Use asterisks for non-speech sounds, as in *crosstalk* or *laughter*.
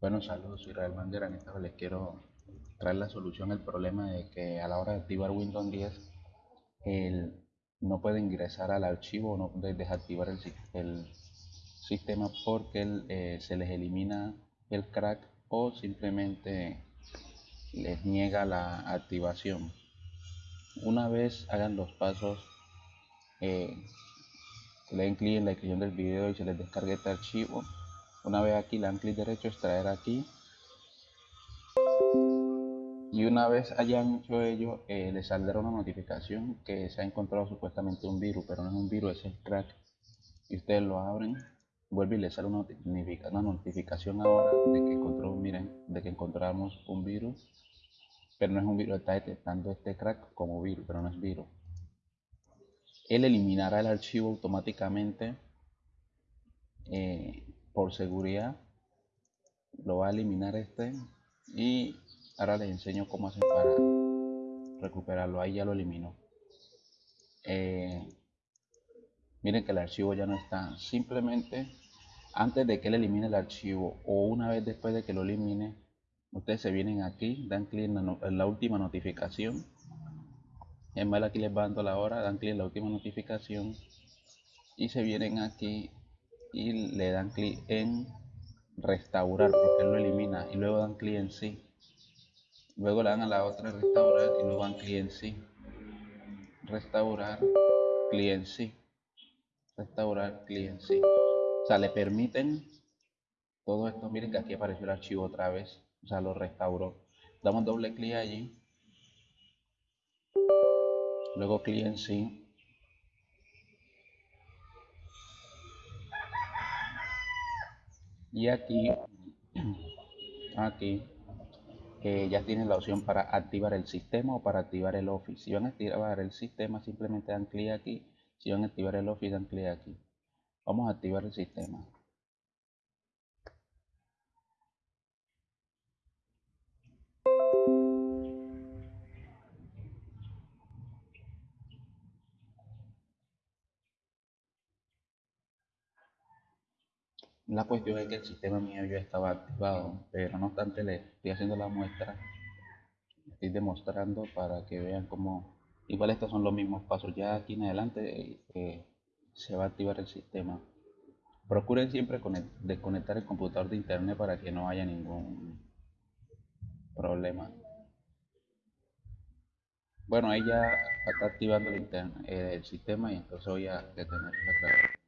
Bueno, saludos, soy Israel Bandera. En esta vez les quiero traer la solución al problema de que a la hora de activar Windows 10 el, no puede ingresar al archivo o no puede desactivar el, el sistema porque eh, se les elimina el crack o simplemente les niega la activación. Una vez hagan los pasos, eh, le den clic en la descripción del video y se les descargue este archivo una vez aquí le dan clic derecho extraer aquí. Y una vez hayan hecho ello eh, les saldrá una notificación que se ha encontrado supuestamente un virus pero no es un virus es el crack. Y ustedes lo abren vuelve y les sale una, una notificación ahora de que encontró miren de que encontramos un virus. Pero no es un virus está detectando este crack como virus pero no es virus. Él eliminará el archivo automáticamente eh, por seguridad lo va a eliminar este y ahora les enseño cómo hacer para recuperarlo. Ahí ya lo eliminó eh, miren que el archivo ya no está. Simplemente antes de que él elimine el archivo o una vez después de que lo elimine ustedes se vienen aquí dan clic en, la, última notificación. En vez aquí les va dando la hora dan clic en la última notificación y se vienen aquí y le dan clic en restaurar porque lo elimina y luego dan clic en sí. Luego le dan a la otra restaurar y luego dan clic en sí. Restaurar clic en sí. Restaurar clic en sí. O sea le permiten todo esto. Miren que aquí apareció el archivo otra vez. O sea lo restauró. Damos doble clic allí. Luego clic en sí y aquí *clears throat* aquí ya tienen la opción para activar el sistema o para activar el office. Si van a activar el sistema simplemente dan clic aquí. Si van a activar el office dan clic aquí. Vamos a activar el sistema La cuestión es que el sistema mío ya estaba activado, pero no obstante le estoy haciendo la muestra, estoy demostrando para que vean cómo, igual estos son los mismos pasos, ya aquí en adelante eh, se va a activar el sistema. Procuren siempre desconectar el computador de internet para que no haya ningún problema. Bueno, ahí ya está activando el, el sistema y entonces voy a detener la